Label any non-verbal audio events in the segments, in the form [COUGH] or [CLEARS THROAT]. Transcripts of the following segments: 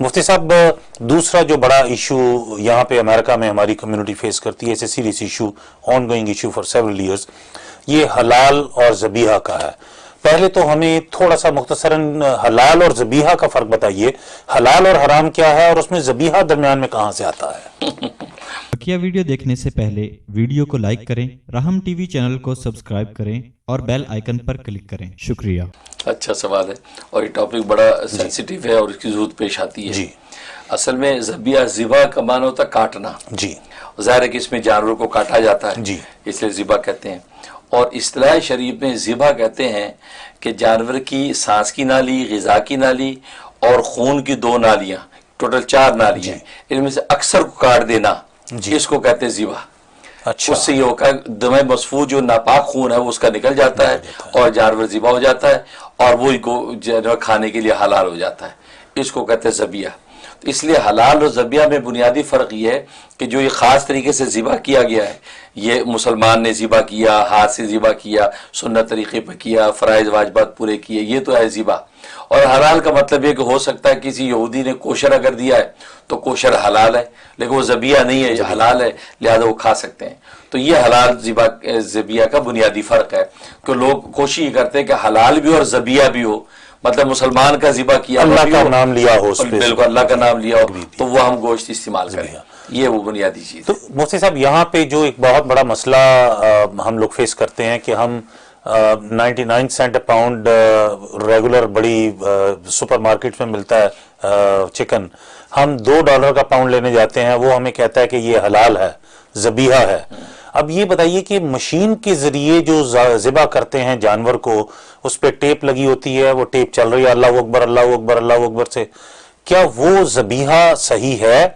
مفتی صاحب، دوسرا جو بڑا ایشو یہاں پہ امریکہ میں ہماری کمیونٹی فیس کرتی ہے اسے serious issue ongoing issue for several years یہ حلال اور زبیحہ کا ہے۔ پہلے تو ہمیں تھوڑا سا مختصراً حلال اور زبیحہ کا فرق بتائیے۔ حلال اور حرام کیا ہے اور اس میں زبیحہ درمیان میں کہاں سے آتا ہے؟ بقیہ ویڈیو دیکھنے سے پہلے ویڈیو کو لائک کریں رحم ٹی وی چینل کو سبسکرائب کریں اور بیل آئیکن پر کلک کریں۔ شکریہ۔ اچھا سوال ہے اور یہ ٹاپک بڑا سینسیٹیو ہے اور اس کی ضرورت پیش آتی ہے۔ جی۔ اصل میں زبیہ ذبح کا معنی ہوتا ہے کاٹنا۔ جی۔ ظاہر ہے کہ اس میں جانوروں کو کاٹا جاتا ہے۔ جی۔ اس لیے ذبح کہتے ہیں۔ اور اصطلاح شریف میں ذبح کہتے ہیں کہ جانور کی سانس کی نالی غذا کی نالی اور خون کی دو نالیاں ٹوٹل چار نالیاں ان میں سے اکثر کو کاٹ دینا جی۔ اس کو کہتے ہیں ذبح۔ اچھا۔ اس سے یہ ہوگا دم مصفوع جو ناپاک خون ہے وہ اس کا نکل جاتا ہے اور جانور ذبح ہو جاتا ہے اور وہ کھانے کے لیے حلال ہو جاتا ہے۔ اس کو کہتے ہیں زبیہ۔ اس لیے حلال اور زبیہ میں بنیادی فرق یہ ہے کہ جو یہ خاص طریقے سے ذبح کیا گیا ہے یہ مسلمان نے ذبح کیا ہاتھ سے ذبح کیا سنت طریقے پہ کیا فرائض واجبات پورے کیے یہ تو ہے ذبح۔ اور حلال کا مطلب یہ کہ ہو سکتا ہے کسی یہودی نے کوشر اگر دیا ہے تو کوشر حلال ہے لیکن وہ زبیہ نہیں ہے یہ حلال ہے لہذا وہ کھا سکتے ہیں۔ تو یہ حلال ذبح زبیہ کا بنیادی فرق ہے کہ لوگ کوشش یہ کرتے ہیں کہ حلال بھی اور زبیہ بھی ہو۔ مطلب مسلمان کا ذبح کیا اللہ کا نام لیا ہو بالکل اللہ کا نام لیا ہو تو وہ ہم گوشت استعمال کریں۔ یہ وہ بنیادی چیز تو مفتی صاحب یہاں پہ جو ایک بہت بڑا مسئلہ ہم لوگ فیس کرتے ہیں کہ ہم ninety nine cent pound regular بڑی سپر مارکیٹ میں ملتا ہے چکن ہم دو ڈالر کا پاؤنڈ لینے جاتے ہیں وہ ہمیں کہتا ہے کہ یہ حلال ہے زبیحہ ہے۔ اب یہ بتائیے کہ مشین کے ذریعے جو ذبح کرتے ہیں جانور کو اس پہ ٹیپ لگی ہوتی ہے وہ ٹیپ چل رہی ہے اللہ اکبر اللہ اکبر اللہ اکبر سے۔ کیا وہ زبیحہ صحیح ہے؟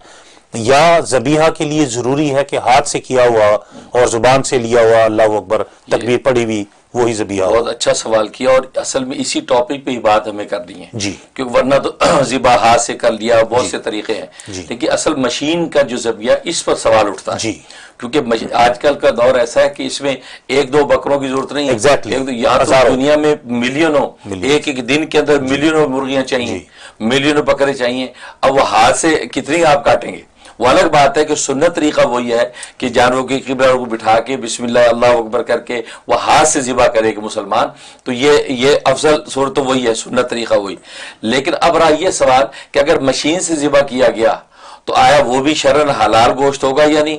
یا زبیحہ کے لیے ضروری ہے کہ ہاتھ سے کیا ہوا اور زبان سے لیا ہوا؟ اللہ اکبر تکبیر پڑھی ہوئی۔ وہی زبیحہ ہو بہت اچھا سوال کیا اور اصل میں اسی ٹاپک پہ ہی بات ہمیں کرنی ہے۔ جی۔ کہ ورنہ تو [CLEARS THROAT] ذبح ہاتھ سے کر لیا بہت سے طریقے ہیں۔ جی۔ لیکن اصل مشین کا جو ذبیہ اس پر سوال اٹھتا ہے۔ جی۔ کیونکہ آج کل کا دور ایسا ہے کہ اس میں ایک دو بکروں کی ضرورت نہیں ہے۔ یہاں تو۔ دنیا میں ملینوں۔ ملین۔ ایک ایک دن کے اندر ملینوں مرغیاں چاہیے۔ جی۔ ملینوں بکرے چاہیے۔ اب وہ ہاتھ سے کتنی آپ کاٹیں گے؟ وہ الگ بات ہے کہ سنت طریقہ وہی ہے کہ جانوروں کی قبلہ کو بٹھا کے بسم اللہ اللہ اکبر کر کے وہ ہاتھ سے ذبح کرے کہ مسلمان۔ تو یہ یہ افضل صورت تو وہی ہے، سنت طریقہ وہی۔ لیکن اب رہا یہ سوال کہ اگر مشین سے ذبح کیا گیا تو آیا وہ بھی شرن حلال گوشت ہوگا یا نہیں؟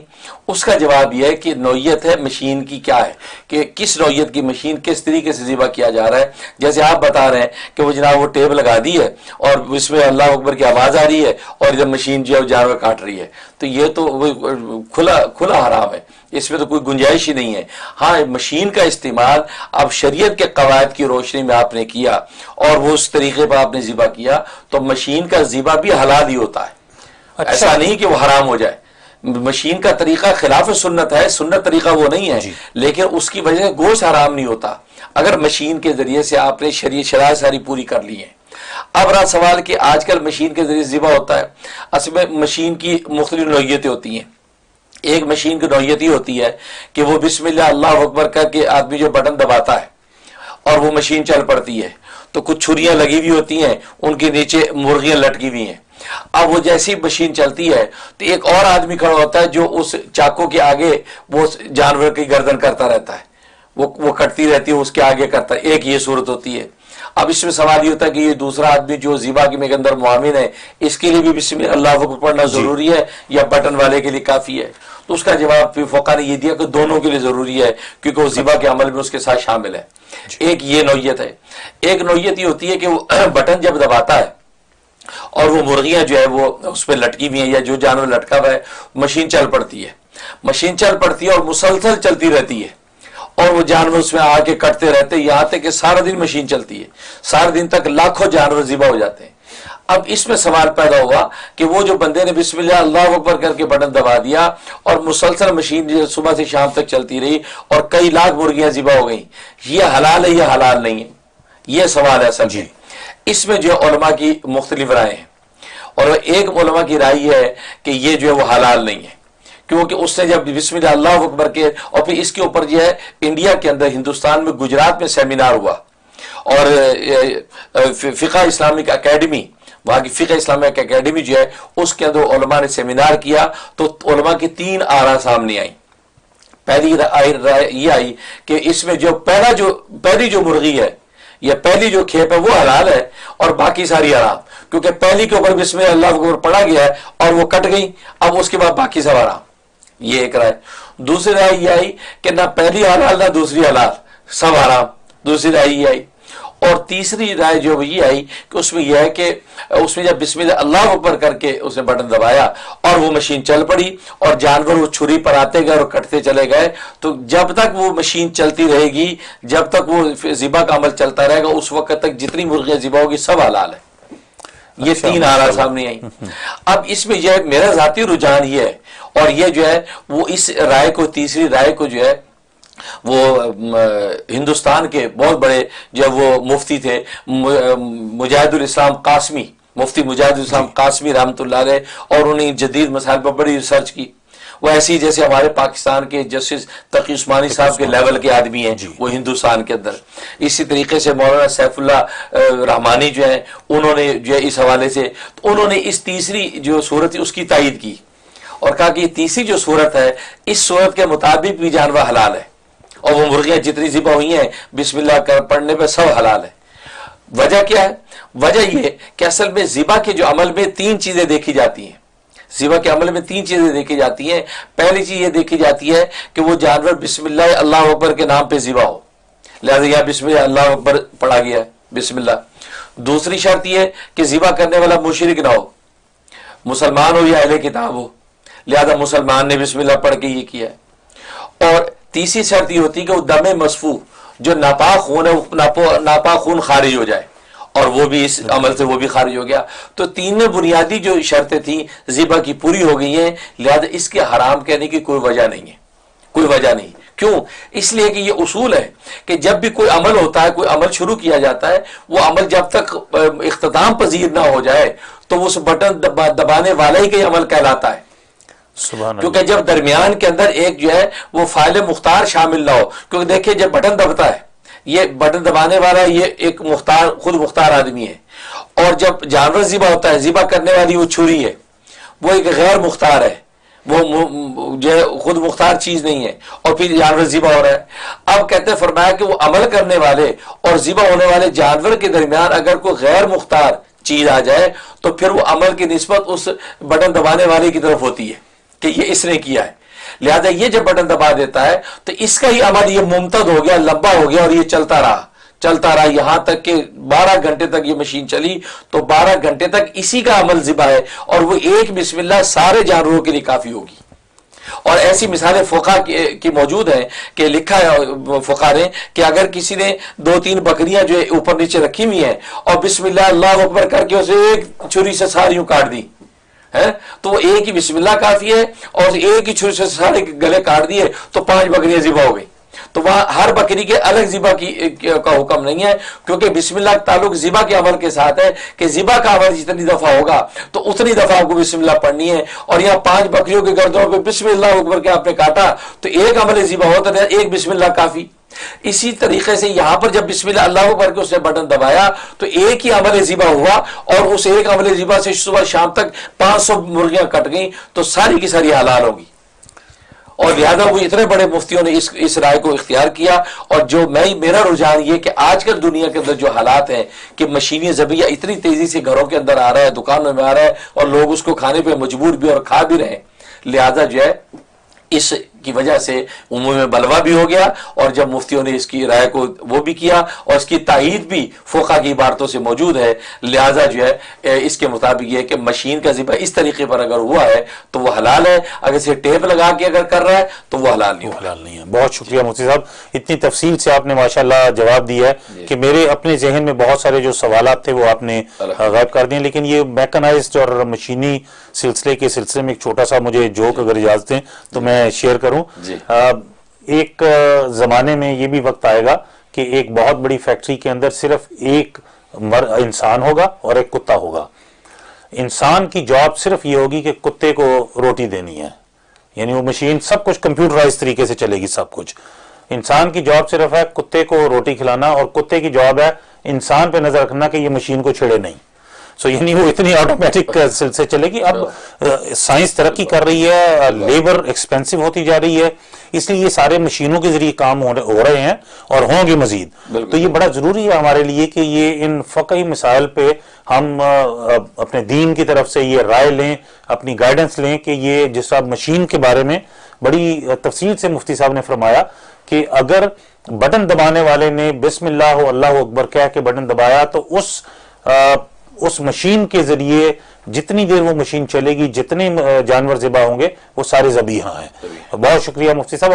اس کا جواب یہ ہے کہ نوعیت ہے مشین کی کیا ہے؟ کہ کس نوعیت کی مشین کس طریقے سے ذبح کیا جا رہا ہے؟ جیسے آپ بتا رہے ہیں کہ وہ جناب وہ ٹیب لگا دی ہے اور اس میں اللہ اکبر کی آواز آ رہی ہے اور ادھر مشین جو ہے وہ جانور کاٹ رہی ہے۔ تو یہ تو وہ کھلا کھلا حرام ہے۔ اس میں تو کوئی گنجائش ہی نہیں ہے۔ ہاں مشین کا استعمال اب شریعت کے قواعد کی روشنی میں آپ نے کیا اور وہ اس طریقے پر آپ نے ذبح کیا، تو مشین کا ذبح بھی حلال ہی ہوتا ہے۔ ایسا نہیں کہ وہ حرام ہو جائے. مشین کا طریقہ خلاف سنت ہے سنت طریقہ وہ نہیں ہے. جی۔ لیکن اس کی وجہ سے گوشت حرام نہیں ہوتا. اگر مشین کے ذریعے سے آپ نے شریع شرائط ساری پوری کر لی ہیں. اب رہا سوال کہ آج کل مشین کے ذریعے ذبح ہوتا ہے. اصل میں مشین کی مختلف نوعیتیں ہوتی ہیں. ایک مشین کی نوعیت یہ ہوتی ہے کہ وہ بسم اللہ اللہ اکبر کر کے آدمی جو بٹن دباتا ہے اور وہ مشین چل پڑتی ہے. تو کچھ چھریاں لگی ہوئی ہوتی ہیں ان کے نیچے مرغیاں لٹکی ہوئی ہیں. اب وہ جیسی مشین چلتی ہے تو ایک اور آدمی کھڑا ہوتا ہے جو اس چاقو کے آگے وہ جانور کی گردن کرتا رہتا ہے۔ وہ وہ کٹتی رہتی ہے اس کے آگے کرتا ہے۔ ایک یہ صورت ہوتی ہے۔ اب اس میں سوال یہ ہوتا ہے کہ یہ دوسرا آدمی جو زیبا کے کے اندر معامن ہے اس کے لیے بھی بسم اللہ اکبر پڑھنا ضروری ہے یا بٹن والے کے لیے کافی ہے؟ تو اس کا جواب پھر فوقا نے یہ دیا کہ دونوں کے لیے ضروری ہے کیونکہ وہ زیبا کے عمل میں اس کے ساتھ شامل ہے۔ ایک یہ نوعیت ہے۔ ایک نوعیت یہ ہوتی ہے کہ وہ [CLEARS THROAT] بٹن جب دباتا ہے اور وہ مرغیاں جو ہے وہ اس پہ لٹکی ہوئی ہیں یا جو جانور لٹکا ہوا ہے، مشین چل پڑتی ہے۔ مشین چل پڑتی ہے اور مسلسل چلتی رہتی ہے۔ اور وہ جانور اس میں آ کے کٹتے رہتے یہاں تک کہ سارا دن مشین چلتی ہے۔ سارے دن تک لاکھوں جانور ذبح ہو جاتے ہیں۔ اب اس میں سوال پیدا ہوا کہ وہ جو بندے نے بسم اللہ اللہ اکبر کر کے بٹن دبا دیا اور مسلسل مشین جو صبح سے شام تک چلتی رہی اور کئی لاکھ مرغیاں ذبح ہو گئیں۔ یہ حلال ہے یہ حلال نہیں ہے؟ یہ سوال ہے اصل جی۔ اس میں جو علماء کی مختلف رائے ہیں۔ اور ایک علماء کی رائے یہ ہے کہ یہ جو ہے وہ حلال نہیں ہے۔ کیونکہ اس نے جب بسم اللہ اللہ اکبر کے، اور پھر اس کے اوپر جو ہے انڈیا کے اندر، ہندوستان میں، گجرات میں سیمینار ہوا۔ اور فقہ اسلامک اکیڈمی وہاں کی فقہ اسلامیہ کی اکیڈمی جو ہے، اس کے اندر علماء نے سیمینار کیا۔ تو علماء کی تین آرا سامنے آئیں۔ پہلی رائے، یہ آئی کہ اس میں جو پہلا جو، پہلی جو مرغی ہے یا پہلی جو کھیپ ہے وہ حلال ہے اور باقی ساری حرام۔ کیونکہ پہلی کے اوپر بسم اللہ کے اوپر پڑا گیا ہے اور وہ کٹ گئی اب اس کے بعد باقی سب حرام۔ یہ ایک رائے۔ دوسری رائے یہ آئی کہ نہ پہلی حلال، نہ دوسری حلال۔ سب حرام۔ دوسری رائے یہ آئی۔ اور تیسری رائے جو یہ آئی کہ اس میں یہ ہے کہ اس میں جب بسم اللہ اللہ اوپر کر کے اس نے بٹن دبایا اور وہ مشین چل پڑی اور جانور وہ چھری پر آتے گئے اور کٹتے چلے گئے تو جب تک وہ مشین چلتی رہے گی جب تک وہ ذبح کا عمل چلتا رہے گا اس وقت تک جتنی مرغیاں ذبح ہوگی سب حلال ہے یہ اچھا، تین آرا سامنے آئی اب اس میں ہے میرا ذاتی رجحان یہ ہے اور یہ جو ہے وہ اس رائے کو تیسری رائے کو جو ہے وہ ہندوستان کے بہت بڑے جب وہ مفتی تھے مجاہد الاسلام قاسمی مفتی مجاہد الاسلام قاسمی رحمۃ اللہ علیہ اور انہیں جدید مسائل پر بڑی ریسرچ کی۔ وہ ایسی جیسے ہمارے پاکستان کے جسٹس تقی عثمانی صاحب کے لیول کے آدمی ہیں جی۔ وہ ہندوستان کے اندر۔ اسی طریقے سے مولانا سیف اللہ رحمانی جو ہیں انہوں نے جو ہے اس حوالے سے انہوں نے اس تیسری جو صورت اس کی تائید کی۔ اور کہا کہ یہ تیسری جو صورت ہے اس صورت کے مطابق بھی جانور حلال ہے۔ اور وہ مرغیاں جتنی ذبح ہوئی ہیں، بسم اللہ پڑھنے پہ سب حلال ہے۔ وجہ کیا ہے؟ وجہ یہ کہ اصل میں ذبح کے جو عمل میں تین چیزیں دیکھی جاتی ہیں۔ ذبح کے عمل میں تین چیزیں دیکھی جاتی ہیں۔ پہلی چیز یہ دیکھی جاتی ہے کہ وہ جانور بسم اللہ اللہ اکبر کے نام پہ ذبح ہو۔ لہٰذا یہ بسم اللہ اللہ اکبر پڑھا گیا ہے، بسم اللہ۔ دوسری شرط یہ کہ ذبح کرنے والا مشرق نہ ہو۔ مسلمان ہو یا اہل کتاب ہو۔ لہذا مسلمان نے بسم اللہ پڑھ کے یہ کیا ہے۔ اور تیسری شرط یہ ہوتی ہے کہ وہ دم مصفو، جو ناپاک خون ہے ناپاک خون خارج ہو جائے۔ اور وہ بھی اس عمل سے وہ بھی خارج ہو گیا۔ تو تین بنیادی جو شرطیں تھیں، ذبح کی پوری ہو گئی ہیں، لہذا اس کے حرام کہنے کی کوئی وجہ نہیں ہے۔ کوئی وجہ نہیں۔ کیوں؟ اس لیے کہ یہ اصول ہے کہ جب بھی کوئی عمل ہوتا ہے، کوئی عمل شروع کیا جاتا ہے، وہ عمل جب تک اختتام پذیر نہ ہو جائے، تو اس بٹن دبانے والا ہی کہ عمل کہلاتا ہے۔ کیونکہ جب درمیان کے اندر ایک جو ہے وہ فائل مختار شامل نہ ہو کیونکہ دیکھیں جب بٹن دبتا ہے یہ بٹن دبانے والا یہ ایک مختار خود مختار آدمی ہے۔ اور جب جانور ذبح ہوتا ہے ذبح کرنے والی وہ چھری ہے۔ وہ ایک غیر مختار ہے۔ وہ جو ہے خود مختار چیز نہیں ہے۔ اور پھر جانور ذبح ہو رہا ہے۔ اب کہتے ہیں فرمایا کہ وہ عمل کرنے والے اور ذبح ہونے والے جانور کے درمیان اگر کوئی غیر مختار چیز آ جائے تو پھر وہ عمل کی نسبت اس بٹن دبانے والے کی طرف ہوتی ہے۔ کہ یہ اس نے کیا ہے۔ لہذا یہ جب بٹن دبا دیتا ہے، تو اس کا ہی عمل یہ ممتد ہو گیا، لمبا ہو گیا اور یہ چلتا رہا۔ چلتا رہا یہاں تک کہ بارہ گھنٹے تک یہ مشین چلی۔ تو بارہ گھنٹے تک اسی کا عمل ذبح ہے اور وہ ایک بسم اللہ سارے جانوروں کے لیے کافی ہوگی۔ اور ایسی مثالیں فقہ کی موجود ہیں کہ لکھا ہے، فقہ نے کہ اگر کسی نے دو تین بکریاں جو اوپر نیچے رکھی ہوئی ہیں اور بسم اللہ اللہ اکبر کر کے اسے ایک چھری سے ساریوں کاٹ دی۔ تو وہ ایک ہی بسم اللہ کافی ہے اور ایک ہی چھری سے سارے گلے کاٹ دیے تو پانچ بکریاں ذبح ہو گئی تو وہاں ہر بکری کے الگ ذبح کی، کا حکم نہیں ہے، کیونکہ بسم اللہ تعلق ذبح کے عمل کے ساتھ ہے کہ ذبح کا عمل جتنی دفعہ ہوگا تو اتنی دفعہ آپ کو بسم اللہ پڑھنی ہے۔ اور یہاں پانچ بکریوں کے گردوں پہ بسم اللہ اکبر کے آپ نے کاٹا تو ایک عمل ذبح ہوتا ہے ایک بسم اللہ کافی۔ اسی طریقے سے یہاں پر جب بسم اللہ اللہ کر کے اس نے بٹن دبایا، تو ایک ہی عمل ذبح ہوا اور اس ایک عمل ذبح سے صبح شام تک پانچ سو مرغیاں کٹ گئیں، تو ساری کی ساری حلال ہوگی اور لہذا وہ اتنے بڑے مفتیوں نے اس اس رائے کو اختیار کیا۔ اور جو میں، میرا رجحان یہ کہ آج کل دنیا کے اندر جو حالات ہیں کہ مشینی زبیہ اتنی تیزی سے گھروں کے اندر آ رہا ہے، دکانوں میں آ رہا ہے اور لوگ اس کو کھانے پہ مجبور بھی اور کھا بھی رہے ہیں۔ لہذا جو ہے، اس کی وجہ سے عموم میں بلوا بھی ہو گیا اور جب مفتیوں نے اس کی رائے کو وہ بھی کیا اور اس کی تائید بھی فوقا کی عبارتوں سے موجود ہے لہٰذا جو ہے اس کے مطابق یہ کہ مشین کا ذبح اس طریقے پر اگر ہوا ہے تو وہ حلال ہے اگر اسے ٹیپ لگا کے اگر کر رہا ہے تو وہ حلال نہیں حلال نہیں ہے۔ بہت شکریہ مفتی صاحب۔ اتنی تفصیل سے آپ نے ماشاءاللہ جواب دیا ہے جی۔ کہ میرے اپنے ذہن میں بہت سارے جو سوالات تھے وہ آپ نے غائب کر دیے لیکن یہ میکنائزڈ اور مشینی سلسلے کے سلسلے میں ایک چھوٹا سا مجھے جوک اگر اجازت دیں تو میں شیئر کروں۔ جی۔ ایک زمانے میں یہ بھی وقت آئے گا کہ ایک بہت بڑی فیکٹری کے اندر صرف ایک انسان ہوگا اور ایک کتا ہوگا۔ انسان کی جاب صرف یہ ہوگی کہ کتے کو روٹی دینی ہے۔ یعنی وہ مشین سب کچھ کمپیوٹرائز طریقے سے چلے گی سب کچھ۔ انسان کی جاب صرف ہے کتے کو روٹی کھلانا اور کتے کی جاب ہے انسان پہ نظر رکھنا کہ یہ مشین کو چھڑے نہیں۔ سو [LAUGHS] یعنی وہ اتنی آٹومیٹک uh, سے چلے گی. اب uh, سائنس ترقی کر رہی ہے uh, لیبر ایکسپینسو ہوتی جا رہی ہے. اس لیے یہ سارے مشینوں کے ذریعے کام ہو رہے ہیں اور ہوں گے مزید. تو یہ بڑا ضروری ہے ہمارے لیے کہ یہ ان فقہی مسائل پہ ہم اپنے دین کی طرف سے یہ رائے لیں اپنی گائیڈنس لیں کہ یہ جس صاحب مشین کے بارے میں بڑی تفصیل سے مفتی صاحب نے فرمایا کہ اگر بٹن دبانے والے نے بسم اللہ اللہ اکبر کہہ کے بٹن دبایا تو اس اس مشین کے ذریعے جتنی دیر وہ مشین چلے گی، جتنے جانور زبا ہوں گے، وہ سارے ذبیحہ ہیں۔ بہت شکریہ مفتی صاحب